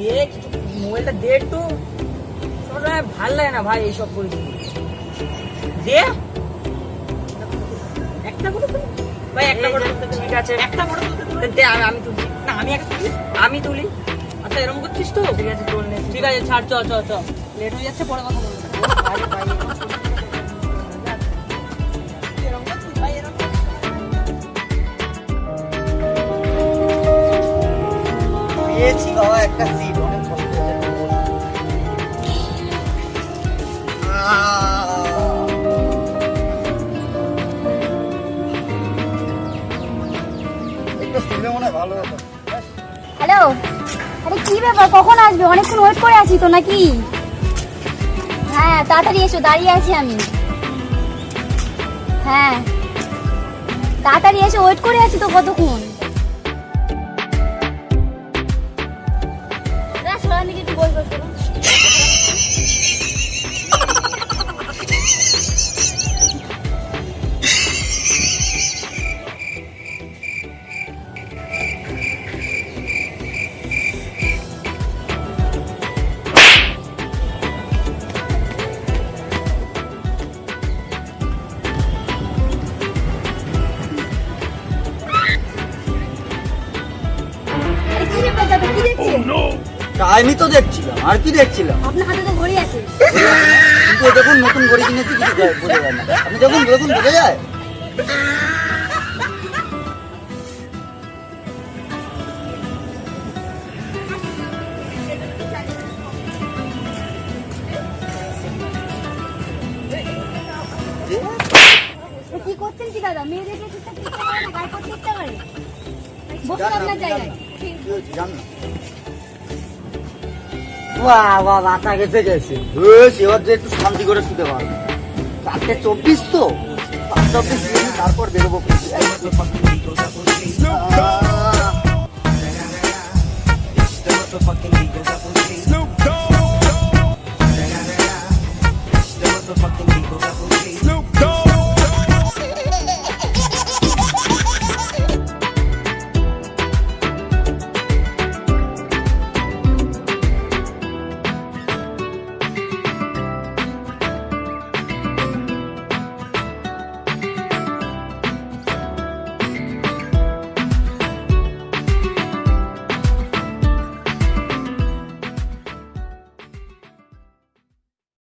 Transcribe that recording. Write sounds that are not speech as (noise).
দেখ মোবাইলটা দে একটু সবসময় ভালো লাগে না ভাই এইসব পরিস্থিতি দে। একটা করে ভাই একটা করে। ঠিক আছে। একটা করে দে। আমি আমি তুলি। না আমি একটা তুলি। আমি তুলি। আচ্ছা এরকম করছিস তো? ঠিক আছে ঠিক আছে ছাড় চ চ চ। লেট হয়ে যাচ্ছে পরে কথা বলব। (laughs) হ্যালো? আরে কি ব্যাপার? কখন আসবে? অনেকক্ষণ ওয়েট করে আছি তো নাকি? হ্যাঁ তাড়াতাড়ি এসো, দাঁড়িয়ে আছি আমি। হ্যাঁ। তাড়াতাড়ি এসে ওয়েট করে আছি তো কতক্ষণ? गाने की तो बहुत Oh no! টাইমই তো দেখছিলাম আর কি দেখছিলাম? আপনার হাতে তো ঘড়ি আছে। কিন্তু দেখুন নতুন ঘড়ি কিনেছি কিছু বোঝা যায় না। আপনি দেখুন দেখুন বোঝা যায়? তো কি করছেন কি দাদা? মেয়েদেরকে ঠিকঠাক ইচ্ছা করে গায়ে করতে ইচ্ছা করে বসুন আপনার জায়গায়। জান। না বাহ বাহ গেছে গেছে। এবার যে একটু শান্তি করে শুতে পারব চারটে চব্বিশ তো? চব্বিশ, তারপর বেরোবো।